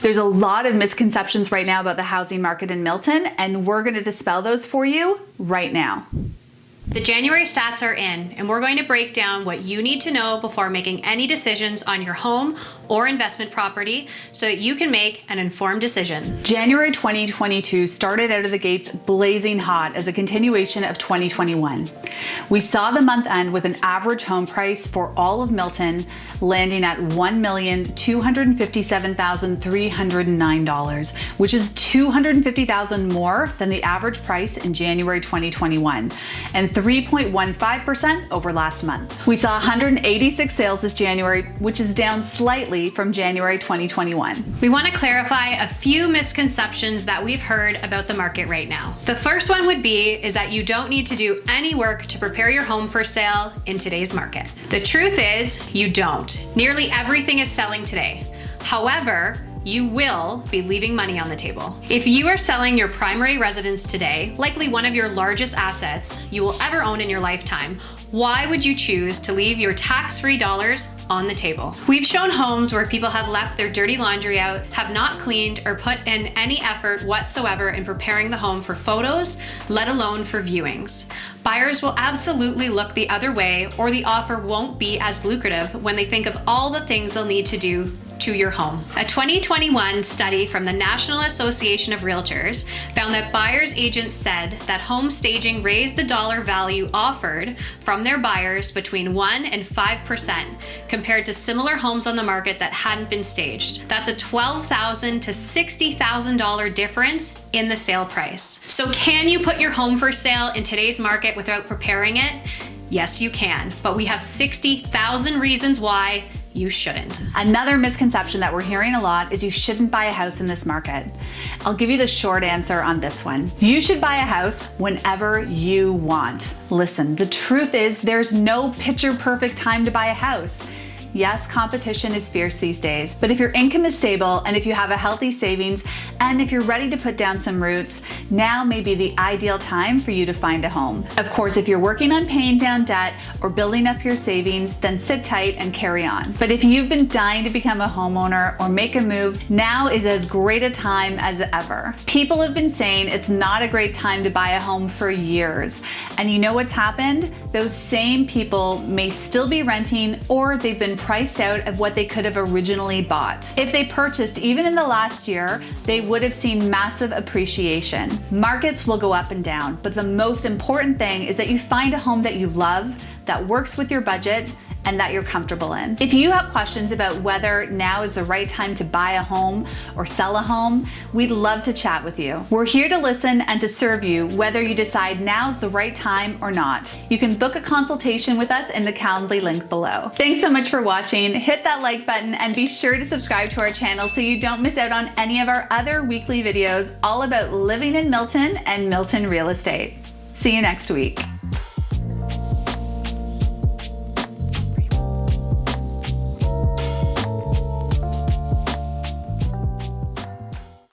There's a lot of misconceptions right now about the housing market in Milton, and we're going to dispel those for you right now. The January stats are in, and we're going to break down what you need to know before making any decisions on your home or investment property so that you can make an informed decision. January 2022 started out of the gates blazing hot as a continuation of 2021. We saw the month end with an average home price for all of Milton landing at $1,257,309, which is 250,000 more than the average price in January 2021 and 3.15% over last month. We saw 186 sales this January, which is down slightly from January 2021. We want to clarify a few misconceptions that we've heard about the market right now. The first one would be is that you don't need to do any work to prepare your home for sale in today's market. The truth is you don't. Nearly everything is selling today. However, you will be leaving money on the table. If you are selling your primary residence today, likely one of your largest assets you will ever own in your lifetime, why would you choose to leave your tax-free dollars on the table? We've shown homes where people have left their dirty laundry out, have not cleaned or put in any effort whatsoever in preparing the home for photos, let alone for viewings. Buyers will absolutely look the other way or the offer won't be as lucrative when they think of all the things they'll need to do to your home. A 2021 study from the National Association of Realtors found that buyers agents said that home staging raised the dollar value offered from their buyers between 1 and 5% compared to similar homes on the market that hadn't been staged. That's a $12,000 to $60,000 difference in the sale price. So can you put your home for sale in today's market without preparing it? Yes, you can, but we have 60,000 reasons why you shouldn't. Another misconception that we're hearing a lot is you shouldn't buy a house in this market. I'll give you the short answer on this one. You should buy a house whenever you want. Listen, the truth is there's no picture perfect time to buy a house. Yes, competition is fierce these days, but if your income is stable and if you have a healthy savings and if you're ready to put down some roots, now may be the ideal time for you to find a home. Of course, if you're working on paying down debt or building up your savings, then sit tight and carry on. But if you've been dying to become a homeowner or make a move, now is as great a time as ever. People have been saying it's not a great time to buy a home for years. And you know what's happened? Those same people may still be renting or they've been priced out of what they could have originally bought. If they purchased even in the last year, they would have seen massive appreciation. Markets will go up and down, but the most important thing is that you find a home that you love, that works with your budget, and that you're comfortable in. If you have questions about whether now is the right time to buy a home or sell a home, we'd love to chat with you. We're here to listen and to serve you whether you decide now's the right time or not. You can book a consultation with us in the Calendly link below. Thanks so much for watching. Hit that like button and be sure to subscribe to our channel so you don't miss out on any of our other weekly videos all about living in Milton and Milton real estate. See you next week.